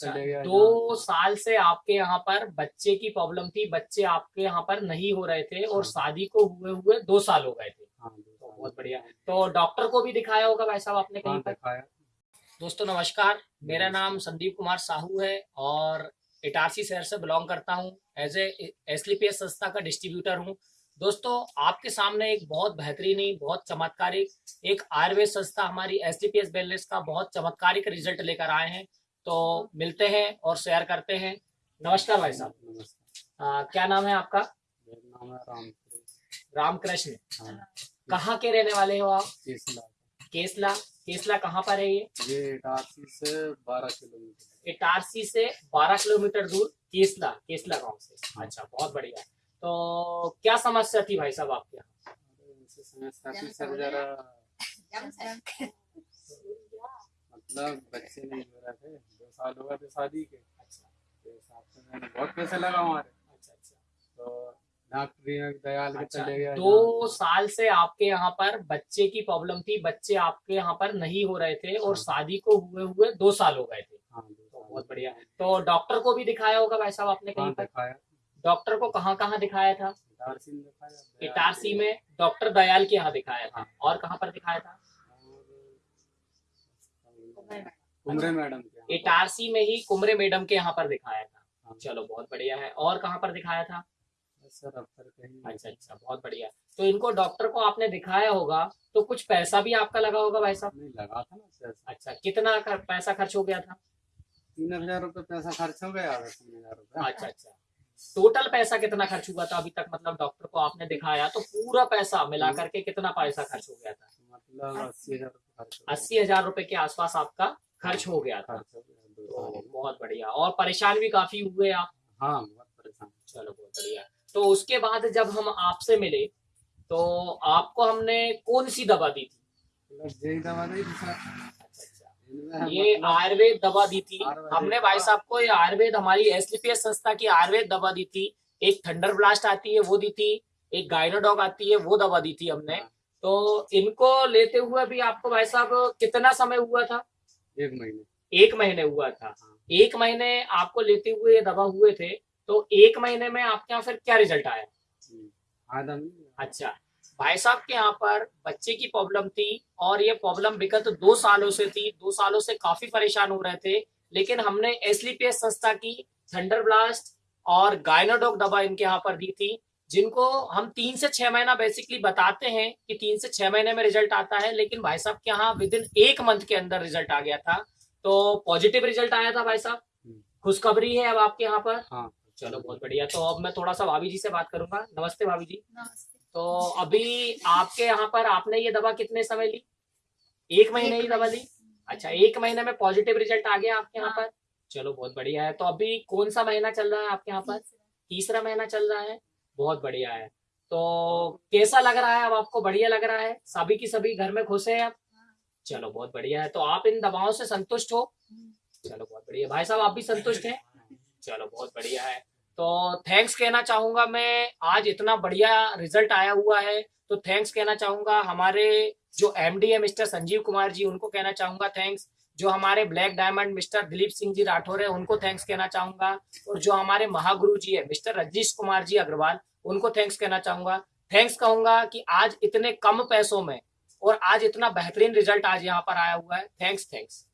गया दो साल से आपके यहाँ पर बच्चे की प्रॉब्लम थी बच्चे आपके यहाँ पर नहीं हो रहे थे और हाँ। शादी को हुए हुए दो साल हो गए थे। हाँ, तो बहुत बढ़िया। तो डॉक्टर को भी दिखाया होगा भाई साहब आपने कहीं हाँ, पर। दिखाया। दोस्तों नमस्कार। मेरा नाम संदीप कुमार साहू है और इटारसी शहर से बिलोंग करता हूँ। एज ए एसलीपीएस संस्था का डिस्ट्रीब्यूटर हूँ। दोस्तों आपके सामने एक बहुत बेहतरीन बहुत चमत्कारिक एक आयुर्वेद संस्था हमारी एस एसलीपीएस वेलनेस का बहुत चमत्कारिक रिज़ल्ट लेकर आए हैं। तो मिलते हैं और शेयर करते हैं। नमस्कार भाई साहब। नमस्कार। क्या नाम है आपका? मेरा नाम है राम रामकृष्ण। हाँ। कहाँ के रहने वाले हो आप? तीस लाख केसला। केसला कहाँ पर है ये? ये इटारसी से बारह किलोमीटर। इटारसी से 12 किलोमीटर दूर केसला केसला गाँव से। अच्छा बहुत बढ़िया। तो क्या समस्या थी भाई साहब आपके यहाँ? समस्या थी सर जरा मतलब बच्चे नहीं हो रहे थे दो साल हो गए थे शादी के। अच्छा। तो हिसाब से मैंने बहुत पैसे लगा हमारे। अच्छा अच्छा। तो दयाल के अच्छा चले गया दो साल से आपके यहाँ पर बच्चे की प्रॉब्लम थी बच्चे आपके यहाँ पर नहीं हो रहे थे और हाँ। शादी को हुए हुए दो साल हो गए थे। हाँ तो बहुत बढ़िया। तो डॉक्टर को भी दिखाया होगा भाई साहब आपने कहीं पर? डॉक्टर को कहाँ कहाँ दिखाया था? इटारसी में डॉक्टर दयाल के यहाँ दिखाया था। हाँ। और कहाँ पर दिखाया था और कुमरे मैडम के इटारसी में ही कुमरे मैडम के यहाँ पर दिखाया था। हाँ। चलो बहुत बढ़िया है। और कहाँ पर दिखाया था? सर अच्छा अच्छा बहुत बढ़िया। तो इनको डॉक्टर को आपने दिखाया होगा तो कुछ पैसा भी आपका लगा होगा भाई साहब? नहीं लगा था ना पैसा अच्छा कितना खर- पैसा खर्च हो गया था? तीन हज़ार रुपये पैसा खर्च हो गया तीन हज़ार रुपये। अच्छा अच्छा। टोटल पैसा कितना खर्च हुआ था अभी तक? मतलब डॉक्टर को आपने दिखाया तो पूरा पैसा मिला करके कितना पैसा खर्च हो गया था? मतलब अस्सी हज़ार। अस्सी हज़ार रूपए के आसपास आपका खर्च हो गया था। तो में। बहुत बढ़िया। और परेशान भी काफ़ी हुए आप। हाँ बहुत परेशान। चलो बहुत बढ़िया। तो उसके बाद जब हम आपसे मिले तो आपको हमने कौन सी दवा दी थी? दवा दी अच्छा अच्छा। ये आयुर्वेद दवा दी थी। हमने भाई साहब को ये आयुर्वेद हमारी एसलीपीएस संस्था की आयुर्वेद दवा दी थी। एक थंडर ब्लास्ट आती है वो दी थी। एक गाइनोडॉग आती है वो दवा दी थी हमने। हाँ, तो इनको लेते हुए भी आपको भाई साहब कितना समय हुआ था? एक महीने। एक महीने हुआ था हाँ। एक महीने आपको लेते हुए दवा हुए थे तो एक महीने में आपके यहाँ फिर क्या रिज़ल्ट आया? हम्म, अच्छा भाई साहब के यहाँ पर बच्चे की प्रॉब्लम थी और ये प्रॉब्लम विगत दो सालों से थी। दो सालों से काफ़ी परेशान हो रहे थे लेकिन हमने एसलीपीएस संस्था की थंडर ब्लास्ट और गायनोडॉग दवा इनके यहाँ पर दी थी। जिनको हम तीन से छह महीना बेसिकली बताते हैं कि तीन से छह महीने में रिज़ल्ट आता है लेकिन भाई साहब के यहाँ विद इन एक मंथ के अंदर रिज़ल्ट आ गया था। तो पॉजिटिव रिज़ल्ट आया था भाई साहब। हम्म। खुशखबरी है अब आपके यहाँ पर। हाँ। चलो बहुत बढ़िया। तो अब मैं थोड़ा सा भाभी जी से बात करूँगा। नमस्ते भाभी जी। नमस्ते। तो अभी आपके यहाँ पर आपने ये दवा कितने समय ली? एक महीने ही दवा ली? अच्छा एक महीने में पॉजिटिव रिज़ल्ट आ गया आपके यहाँ हाँ। पर। चलो बहुत बढ़िया है। तो अभी कौन सा महीना चल रहा है आपके यहाँ पर? तीसरा महीना चल रहा है। बहुत बढ़िया है। तो कैसा लग रहा है? अब आपको बढ़िया लग रहा है? सभी की सभी घर में खुश है अब चलो, बहुत बढ़िया है। तो आप इन दवाओं से संतुष्ट हो? चलो, बहुत बढ़िया। भाई साहब, आप भी संतुष्ट हैं? चलो, बहुत बढ़िया है। तो थैंक्स कहना चाहूँगा मैं, आज इतना बढ़िया रिज़ल्ट आया हुआ है। तो थैंक्स कहना चाहूँगा हमारे जो एमडी है मिस्टर संजीव कुमार जी, उनको कहना चाहूँगा थैंक्स जो हमारे black diamond mister Dilip Singh ji Rathore है, उनको थैंक्स कहना चाहूँगा। और जो हमारे महागुरु जी है, मिस्टर रजनीश कुमार जी अग्रवाल, उनको थैंक्स कहना चाहूँगा। थैंक्स कहूँगा कि आज इतने कम पैसों में और आज इतना बेहतरीन रिज़ल्ट आज यहाँ पर आया हुआ है। Thanks thanks